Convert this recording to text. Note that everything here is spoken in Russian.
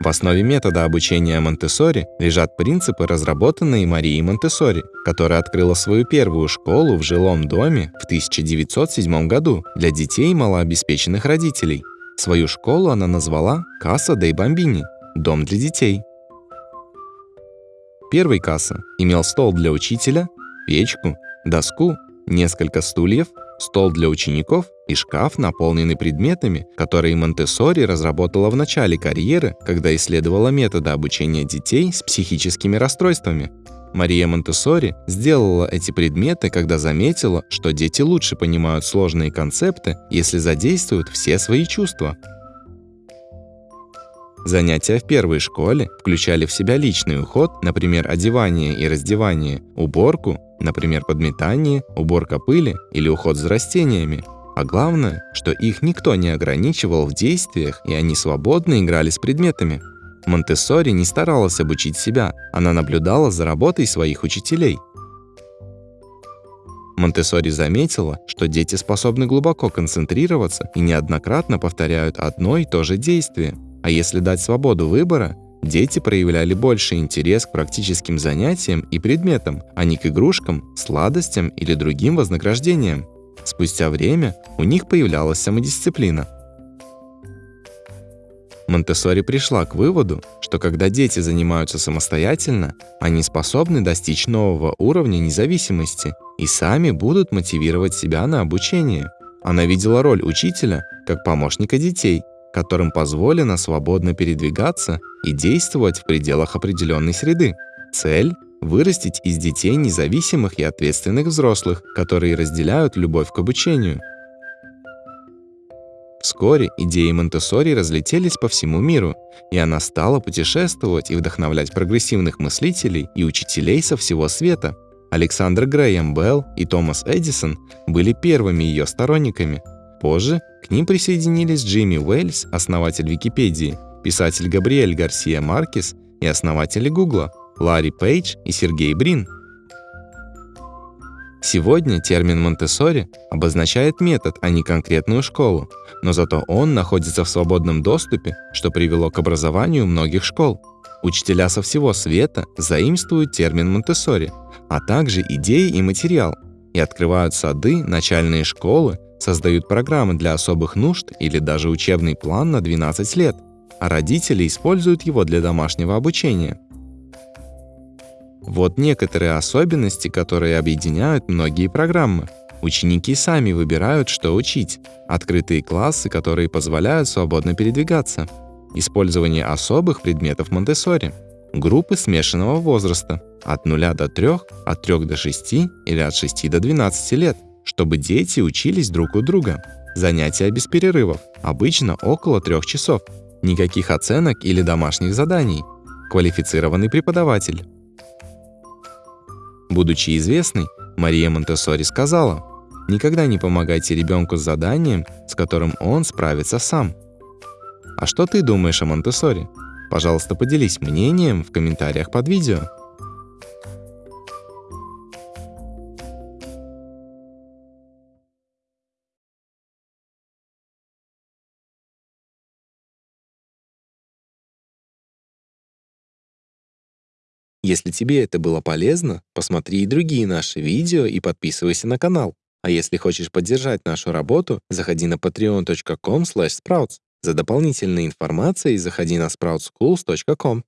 В основе метода обучения Монтессори лежат принципы, разработанные Марией Монтессори, которая открыла свою первую школу в жилом доме в 1907 году для детей малообеспеченных родителей. Свою школу она назвала «Касса дей Бомбини» – «Дом для детей». Первый касса имел стол для учителя, печку, доску, несколько стульев, стол для учеников и шкаф, наполненный предметами, которые Монтессори разработала в начале карьеры, когда исследовала методы обучения детей с психическими расстройствами. Мария Монтессори сделала эти предметы, когда заметила, что дети лучше понимают сложные концепты, если задействуют все свои чувства. Занятия в первой школе включали в себя личный уход, например, одевание и раздевание, уборку, например, подметание, уборка пыли или уход за растениями. А главное, что их никто не ограничивал в действиях, и они свободно играли с предметами. Монтессори не старалась обучить себя, она наблюдала за работой своих учителей. Монтессори заметила, что дети способны глубоко концентрироваться и неоднократно повторяют одно и то же действие – а если дать свободу выбора, дети проявляли больше интерес к практическим занятиям и предметам, а не к игрушкам, сладостям или другим вознаграждениям. Спустя время у них появлялась самодисциплина. Монтессори пришла к выводу, что когда дети занимаются самостоятельно, они способны достичь нового уровня независимости и сами будут мотивировать себя на обучение. Она видела роль учителя как помощника детей – которым позволено свободно передвигаться и действовать в пределах определенной среды. Цель – вырастить из детей независимых и ответственных взрослых, которые разделяют любовь к обучению. Вскоре идеи Монтессори разлетелись по всему миру, и она стала путешествовать и вдохновлять прогрессивных мыслителей и учителей со всего света. Александр Грэем Белл и Томас Эдисон были первыми ее сторонниками – Позже к ним присоединились Джимми Уэльс, основатель Википедии, писатель Габриэль Гарсия Маркес и основатели Гугла, Ларри Пейдж и Сергей Брин. Сегодня термин Монтессори обозначает метод, а не конкретную школу, но зато он находится в свободном доступе, что привело к образованию многих школ. Учителя со всего света заимствуют термин Монтессори, а также идеи и материал, и открывают сады, начальные школы создают программы для особых нужд или даже учебный план на 12 лет, а родители используют его для домашнего обучения. Вот некоторые особенности, которые объединяют многие программы. Ученики сами выбирают, что учить. Открытые классы, которые позволяют свободно передвигаться. Использование особых предметов Монтессори. Группы смешанного возраста от 0 до 3, от 3 до 6 или от 6 до 12 лет чтобы дети учились друг у друга. Занятия без перерывов, обычно около трех часов. Никаких оценок или домашних заданий. Квалифицированный преподаватель. Будучи известной, Мария Монтессори сказала, «Никогда не помогайте ребенку с заданием, с которым он справится сам». А что ты думаешь о Монтессори? Пожалуйста, поделись мнением в комментариях под видео. Если тебе это было полезно, посмотри и другие наши видео и подписывайся на канал. А если хочешь поддержать нашу работу, заходи на patreon.com sprouts. За дополнительной информацией заходи на sproutsschools.com.